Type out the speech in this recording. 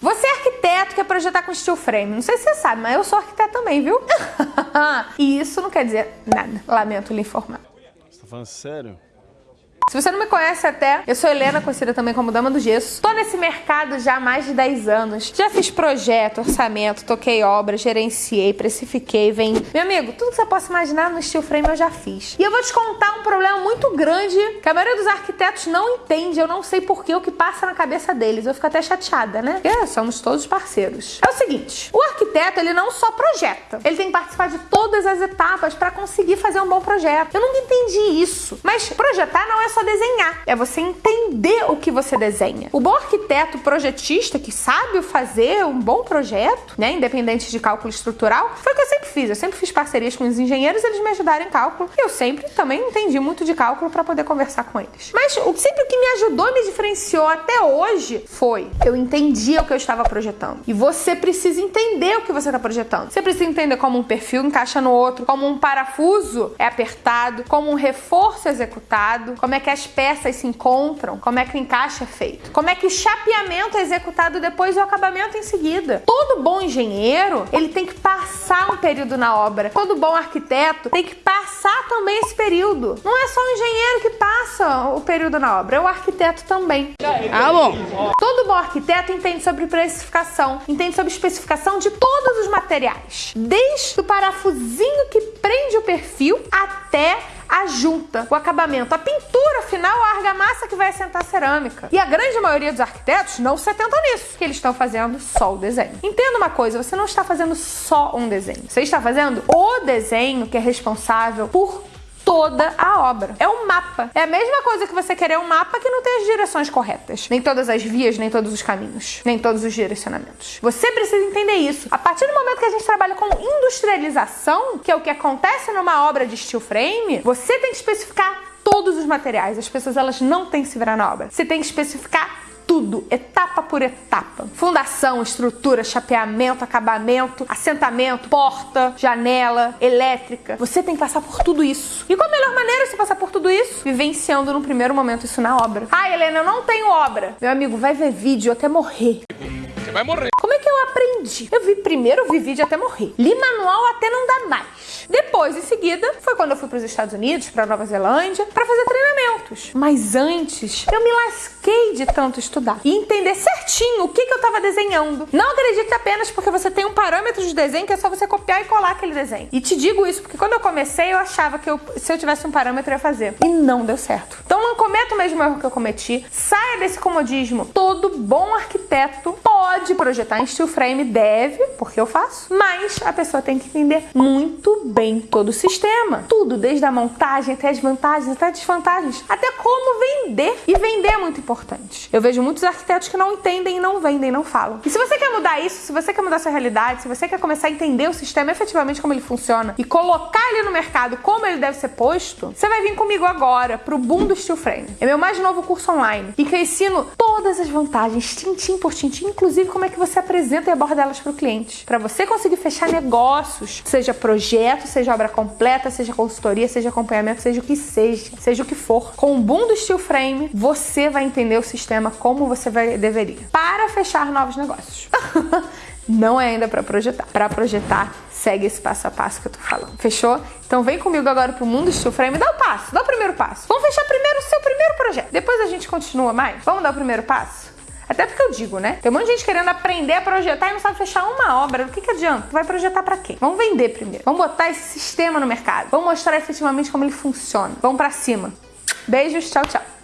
Você é arquiteto quer projetar com steel frame. Não sei se você sabe, mas eu sou arquiteto também, viu? e isso não quer dizer nada. Lamento lhe informar. Você tá falando sério? Se você não me conhece até, eu sou Helena, conhecida também como Dama do Gesso. Tô nesse mercado já há mais de 10 anos. Já fiz projeto, orçamento, toquei obra, gerenciei, precifiquei, vendi. Meu amigo, tudo que você possa imaginar no steel frame eu já fiz. E eu vou te contar um problema muito grande que a maioria dos arquitetos não entende. Eu não sei porquê o que passa na cabeça deles. Eu fico até chateada, né? Porque somos todos parceiros. É o seguinte, o arquiteto, ele não só projeta. Ele tem que participar de todas as etapas para conseguir fazer um bom projeto. Eu nunca entendi isso. Mas projetar não é só só desenhar, é você entender o que você desenha. O bom arquiteto projetista que sabe fazer um bom projeto, né, independente de cálculo estrutural, foi o que eu sempre fiz. Eu sempre fiz parcerias com os engenheiros, eles me ajudaram em cálculo. E eu sempre também entendi muito de cálculo para poder conversar com eles. Mas o sempre o que me ajudou, me diferenciou até hoje foi eu entendia o que eu estava projetando. E você precisa entender o que você está projetando. Você precisa entender como um perfil encaixa no outro, como um parafuso é apertado, como um reforço é executado, como é que que as peças se encontram, como é que o encaixe é feito, como é que o chapeamento é executado depois e o acabamento em seguida. Todo bom engenheiro, ele tem que passar um período na obra. Todo bom arquiteto tem que passar também esse período. Não é só o engenheiro que passa o período na obra, é o arquiteto também. Ah, bom. Todo bom arquiteto entende sobre precificação, entende sobre especificação de todos os materiais, desde o parafusinho que prende o perfil até a junta, o acabamento, a pintura final, a argamassa que vai assentar a cerâmica. E a grande maioria dos arquitetos não se atenta nisso, que eles estão fazendo só o desenho. Entenda uma coisa, você não está fazendo só um desenho. Você está fazendo o desenho que é responsável por toda a obra. É um mapa. É a mesma coisa que você querer um mapa que não tem as direções corretas. Nem todas as vias, nem todos os caminhos, nem todos os direcionamentos. Você precisa entender isso. A partir do momento que a gente trabalha com industrialização, que é o que acontece numa obra de steel frame, você tem que especificar todos os materiais. As pessoas elas não têm que se virar na obra. Você tem que especificar tudo, etapa por etapa. Fundação, estrutura, chapeamento, acabamento, assentamento, porta, janela, elétrica. Você tem que passar por tudo isso. E qual a melhor maneira de você passar por tudo isso? Vivenciando no primeiro momento isso na obra. Ah, Helena, eu não tenho obra. Meu amigo, vai ver vídeo até morrer. Você vai morrer. Como é que eu aprendi? Eu vi primeiro, vi vídeo até morrer. Li manual até não dar mais. Depois, em seguida, foi quando eu fui para os Estados Unidos, para Nova Zelândia, para fazer treinamentos. Mas antes, eu me lasquei de tanto estudar e entender certinho o que, que eu estava desenhando. Não acredite apenas porque você tem um parâmetro de desenho que é só você copiar e colar aquele desenho. E te digo isso porque quando eu comecei, eu achava que eu, se eu tivesse um parâmetro, eu ia fazer. E não deu certo. Então não cometa o mesmo erro que eu cometi. Saia desse comodismo. Todo bom arquiteto pode projetar em steel frame, deve, porque eu faço, mas a pessoa tem que entender muito bem todo o sistema. Tudo, desde a montagem até as vantagens, até as desvantagens, como vender. E vender é muito importante. Eu vejo muitos arquitetos que não entendem, não vendem, não falam. E se você quer mudar isso, se você quer mudar sua realidade, se você quer começar a entender o sistema efetivamente como ele funciona e colocar ele no mercado como ele deve ser posto, você vai vir comigo agora pro Boom do Steel Frame. É meu mais novo curso online e que eu ensino todas as vantagens, tintim por tintim, inclusive como é que você apresenta e aborda elas para o cliente, para você conseguir fechar negócios, seja projeto, seja obra completa, seja consultoria, seja acompanhamento, seja o que seja, seja o que for. Com o boom do steel frame, você vai entender o sistema como você vai, deveria. Para fechar novos negócios. Não é ainda para projetar. Para projetar, segue esse passo a passo que eu tô falando. Fechou? Então vem comigo agora pro mundo steel frame. Dá o passo, dá o primeiro passo. Vamos fechar primeiro o seu primeiro projeto. Depois a gente continua mais. Vamos dar o primeiro passo? Até porque eu digo, né? Tem um monte de gente querendo aprender a projetar e não sabe fechar uma obra. O que, que adianta? Vai projetar para quê? Vamos vender primeiro. Vamos botar esse sistema no mercado. Vamos mostrar efetivamente como ele funciona. Vamos para cima. Beijos, tchau, tchau.